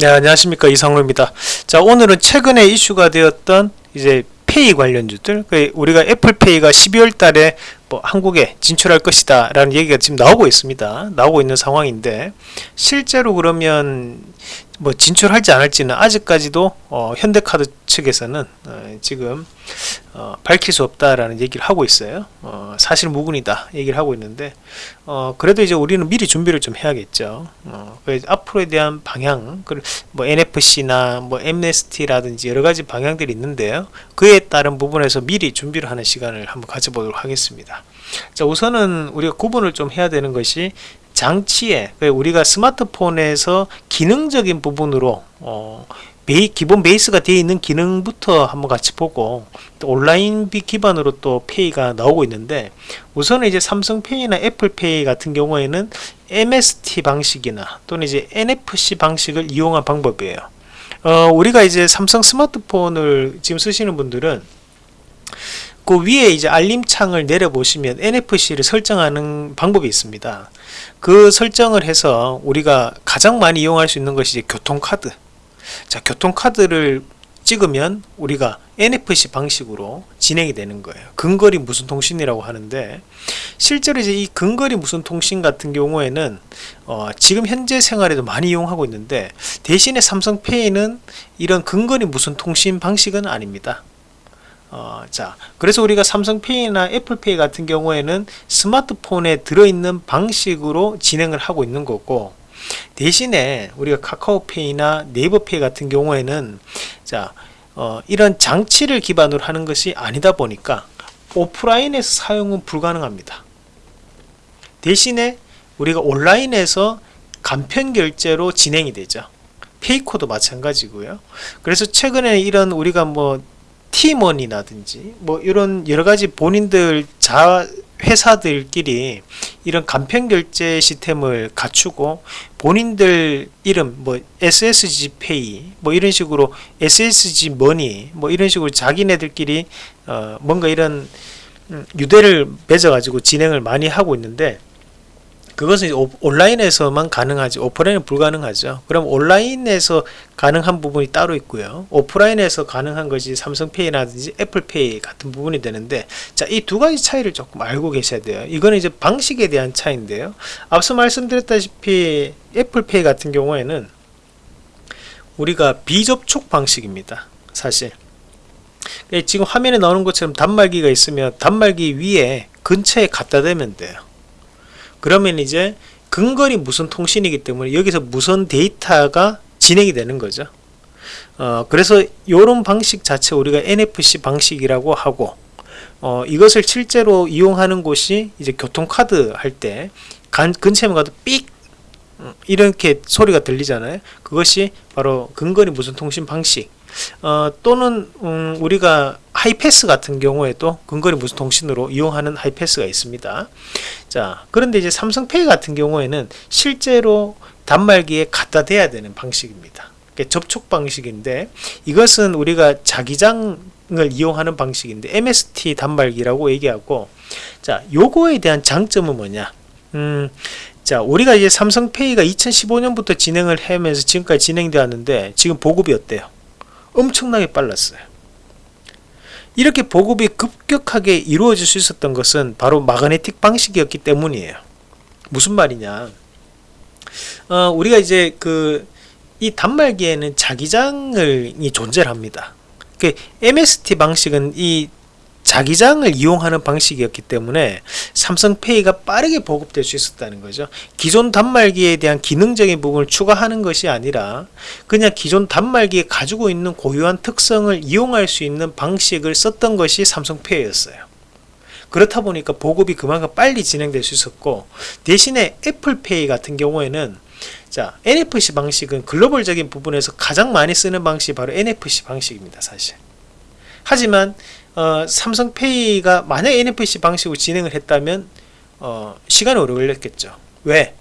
네 안녕하십니까. 이상로입니다. 자 오늘은 최근에 이슈가 되었던 이제 페이 관련주들 그 우리가 애플페이가 12월 달에 뭐 한국에 진출할 것이다 라는 얘기가 지금 나오고 있습니다. 나오고 있는 상황인데 실제로 그러면 뭐 진출할지 안 할지는 아직까지도 어, 현대카드 측에서는 어, 지금 어, 밝힐 수 없다라는 얘기를 하고 있어요. 어, 사실 무근이다 얘기를 하고 있는데 어, 그래도 이제 우리는 미리 준비를 좀 해야겠죠. 어, 앞으로에 대한 방향, 뭐 NFC나 뭐 MNST라든지 여러 가지 방향들이 있는데요. 그에 따른 부분에서 미리 준비를 하는 시간을 한번 가져보도록 하겠습니다. 자, 우선은 우리가 구분을 좀 해야 되는 것이 장치에 우리가 스마트폰에서 기능적인 부분으로 어, 베이, 기본 베이스가 되어 있는 기능부터 한번 같이 보고 온라인 기반으로 또 페이가 나오고 있는데 우선은 이제 삼성페이나 애플페이 같은 경우에는 MST 방식이나 또는 이제 NFC 방식을 이용한 방법이에요. 어, 우리가 이제 삼성 스마트폰을 지금 쓰시는 분들은 그 위에 이제 알림창을 내려보시면 NFC를 설정하는 방법이 있습니다. 그 설정을 해서 우리가 가장 많이 이용할 수 있는 것이 교통카드. 자, 교통카드를 찍으면 우리가 NFC 방식으로 진행이 되는 거예요. 근거리 무슨 통신이라고 하는데 실제로 이제 이 근거리 무슨 통신 같은 경우에는 어, 지금 현재 생활에도 많이 이용하고 있는데 대신에 삼성페이는 이런 근거리 무슨 통신 방식은 아닙니다. 어, 자, 그래서 우리가 삼성페이나 애플페이 같은 경우에는 스마트폰에 들어있는 방식으로 진행을 하고 있는 거고 대신에 우리가 카카오페이나 네이버페이 같은 경우에는 자, 어, 이런 장치를 기반으로 하는 것이 아니다 보니까 오프라인에서 사용은 불가능합니다. 대신에 우리가 온라인에서 간편 결제로 진행이 되죠. 페이코도 마찬가지고요. 그래서 최근에 이런 우리가 뭐 팀원이라든지 뭐 이런 여러 가지 본인들 자 회사들끼리 이런 간편 결제 시스템을 갖추고 본인들 이름 뭐 SSG 페이 뭐 이런 식으로 SSG 머니 뭐 이런 식으로 자기네들끼리 어 뭔가 이런 음, 유대를 맺어 가지고 진행을 많이 하고 있는데 그것은 온라인에서만 가능하지 오프라인은 불가능하죠. 그럼 온라인에서 가능한 부분이 따로 있고요. 오프라인에서 가능한 것이 삼성페이라든지 애플페이 같은 부분이 되는데 자이 두 가지 차이를 조금 알고 계셔야 돼요. 이거는 이제 방식에 대한 차이인데요. 앞서 말씀드렸다시피 애플페이 같은 경우에는 우리가 비접촉 방식입니다 사실. 예, 지금 화면에 나오는 것처럼 단말기가 있으면 단말기 위에 근처에 갖다 대면 돼요 그러면 이제 근거리 무선 통신이기 때문에 여기서 무선 데이터가 진행이 되는 거죠. 어, 그래서 이런 방식 자체 우리가 NFC 방식이라고 하고 어, 이것을 실제로 이용하는 곳이 이제 교통카드 할 때 근처에 가도 삑! 음, 이렇게 소리가 들리잖아요. 그것이 바로 근거리 무선 통신 방식 어, 또는 음, 우리가 하이패스 같은 경우에도 근거리 무선 통신으로 이용하는 하이패스가 있습니다. 자 그런데 이제 삼성페이 같은 경우에는 실제로 단말기에 갖다 대야 되는 방식입니다. 접촉 방식인데 이것은 우리가 자기장을 이용하는 방식인데 MST 단말기라고 얘기하고 자 요거에 대한 장점은 뭐냐? 음, 자 우리가 이제 삼성페이가 2015년부터 진행을 하면서 지금까지 진행되었는데 지금 보급이 어때요 엄청나게 빨랐어요. 이렇게 보급이 급격하게 이루어질 수 있었던 것은 바로 마그네틱 방식이었기 때문이에요. 무슨 말이냐? 어, 우리가 이제 그 이 단말기에는 자기장을 존재를 합니다. 그 MST 방식은 이 자기장을 이용하는 방식이었기 때문에 삼성페이가 빠르게 보급될 수 있었다는 거죠. 기존 단말기에 대한 기능적인 부분을 추가하는 것이 아니라 그냥 기존 단말기에 가지고 있는 고유한 특성을 이용할 수 있는 방식을 썼던 것이 삼성페이였어요. 그렇다 보니까 보급이 그만큼 빨리 진행될 수 있었고 대신에 애플페이 같은 경우에는 자 NFC 방식은 글로벌적인 부분에서 가장 많이 쓰는 방식이 바로 NFC 방식입니다 사실 하지만 어, 삼성페이가 만약 NFC 방식으로 진행을 했다면 어, 시간이 오래 걸렸겠죠 왜?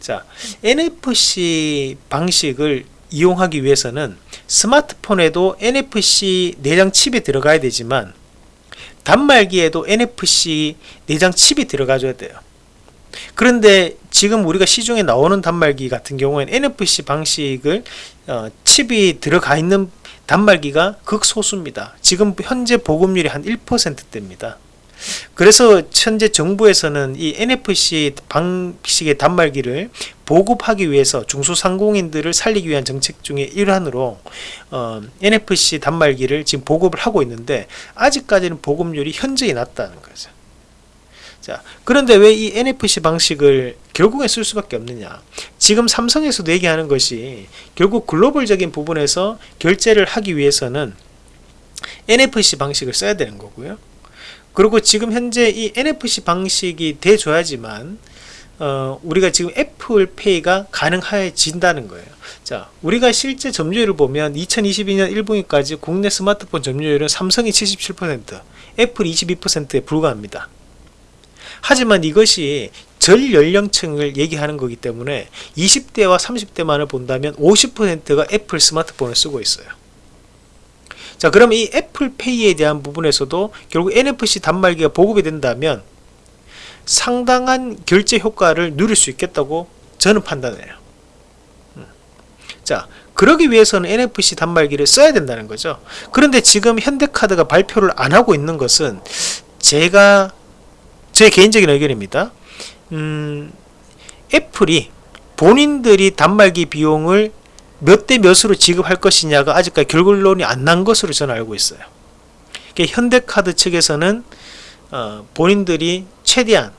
자 NFC 방식을 이용하기 위해서는 스마트폰에도 NFC 내장 칩이 들어가야 되지만 단말기에도 NFC 내장 칩이 들어가줘야 돼요 그런데 지금 우리가 시중에 나오는 단말기 같은 경우에는 NFC 방식을 어, 칩이 들어가 있는 단말기가 극소수입니다. 지금 현재 보급률이 한 1%대입니다. 그래서 현재 정부에서는 이 NFC 방식의 단말기를 보급하기 위해서 중소상공인들을 살리기 위한 정책 중의 일환으로 어, NFC 단말기를 지금 보급을 하고 있는데 아직까지는 보급률이 현저히 낮다는 거죠. 자, 그런데 왜 이 NFC 방식을 결국에 쓸 수밖에 없느냐? 지금 삼성에서도 얘기하는 것이 결국 글로벌적인 부분에서 결제를 하기 위해서는 NFC 방식을 써야 되는 거고요. 그리고 지금 현재 이 NFC 방식이 돼줘야지만 어, 우리가 지금 애플페이가 가능해진다는 거예요. 자, 우리가 실제 점유율을 보면 2022년 1분기까지 국내 스마트폰 점유율은 삼성이 77%, 애플이 22%에 불과합니다. 하지만 이것이 전 연령층을 얘기하는 거기 때문에 20대와 30대만을 본다면 50%가 애플 스마트폰을 쓰고 있어요. 자, 그럼 이 애플페이에 대한 부분에서도 결국 NFC 단말기가 보급이 된다면 상당한 결제 효과를 누릴 수 있겠다고 저는 판단해요. 음. 자, 그러기 위해서는 NFC 단말기를 써야 된다는 거죠. 그런데 지금 현대카드가 발표를 안 하고 있는 것은 제가 제 개인적인 의견입니다. 음, 애플이 본인들이 단말기 비용을 몇 대 몇으로 지급할 것이냐가 아직까지 결론이 안 난 것으로 저는 알고 있어요. 현대카드 측에서는 어, 본인들이 최대한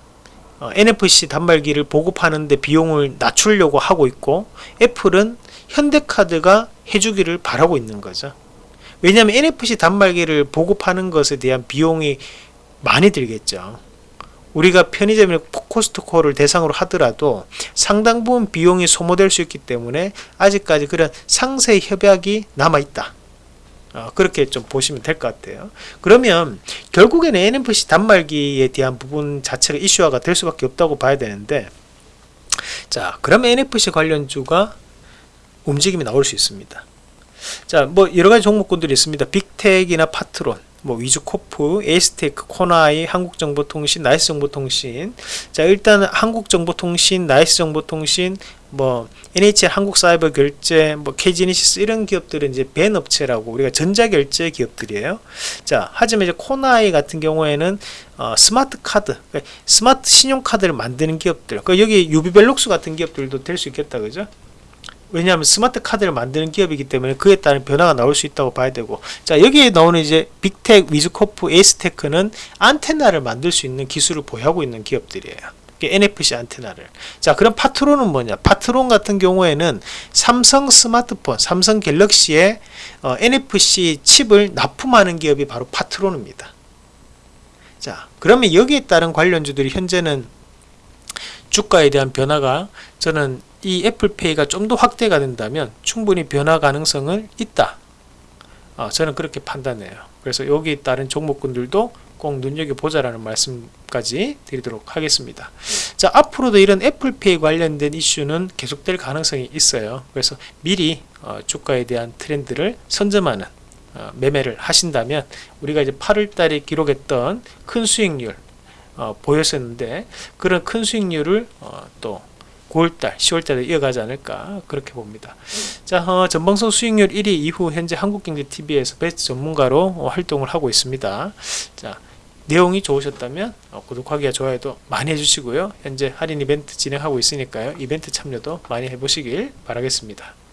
어, NFC 단말기를 보급하는데 비용을 낮추려고 하고 있고 애플은 현대카드가 해주기를 바라고 있는 거죠. 왜냐하면 NFC 단말기를 보급하는 것에 대한 비용이 많이 들겠죠. 우리가 편의점이나 코스트코를 대상으로 하더라도 상당 부분 비용이 소모될 수 있기 때문에 아직까지 그런 상세 협약이 남아 있다. 어, 그렇게 좀 보시면 될 것 같아요. 그러면 결국에는 NFC 단말기에 대한 부분 자체가 이슈화가 될 수밖에 없다고 봐야 되는데 자 그러면 NFC 관련주가 움직임이 나올 수 있습니다. 자, 뭐 여러 가지 종목군들이 있습니다. 빅텍이나 파트론, 뭐 위즈코프, 에이스테크, 코나아이, 한국정보통신, 나이스정보통신. 자 일단 한국정보통신, 나이스정보통신, 뭐 NHN 한국사이버결제, 뭐 KG이니시스 이런 기업들은 이제 VAN 업체라고 우리가 전자결제 기업들이에요. 자 하지만 이제 코나아이 같은 경우에는 어, 스마트 카드, 그러니까 스마트 신용카드를 만드는 기업들. 그러니까 여기 유비벨록스 같은 기업들도 될 수 있겠다, 그죠? 왜냐하면 스마트 카드를 만드는 기업이기 때문에 그에 따른 변화가 나올 수 있다고 봐야 되고. 자 여기에 나오는 이제 빅텍, 위즈코프, 에이스테크는 안테나를 만들 수 있는 기술을 보유하고 있는 기업들이에요. NFC 안테나를. 자 그럼 파트론은 뭐냐? 파트론 같은 경우에는 삼성 스마트폰 삼성 갤럭시에 어, NFC 칩을 납품하는 기업이 바로 파트론입니다. 자 그러면 여기에 따른 관련주들이 현재는 주가에 대한 변화가 저는 이 애플페이가 좀 더 확대가 된다면 충분히 변화 가능성은 있다. 어, 저는 그렇게 판단해요. 그래서 여기 따른 종목군들도 꼭 눈여겨보자라는 말씀까지 드리도록 하겠습니다. 자, 앞으로도 이런 애플페이 관련된 이슈는 계속될 가능성이 있어요. 그래서 미리 어, 주가에 대한 트렌드를 선점하는 어, 매매를 하신다면 우리가 이제 8월 달에 기록했던 큰 수익률 어, 보였었는데 그런 큰 수익률을 어, 또 9월달, 10월달에 이어가지 않을까 그렇게 봅니다. 자, 어, 전방송 수익률 1위 이후 현재 한국경제TV에서 베스트 전문가로 어, 활동을 하고 있습니다. 자, 내용이 좋으셨다면 어, 구독하기와 좋아요도 많이 해주시고요. 현재 할인 이벤트 진행하고 있으니까요. 이벤트 참여도 많이 해보시길 바라겠습니다.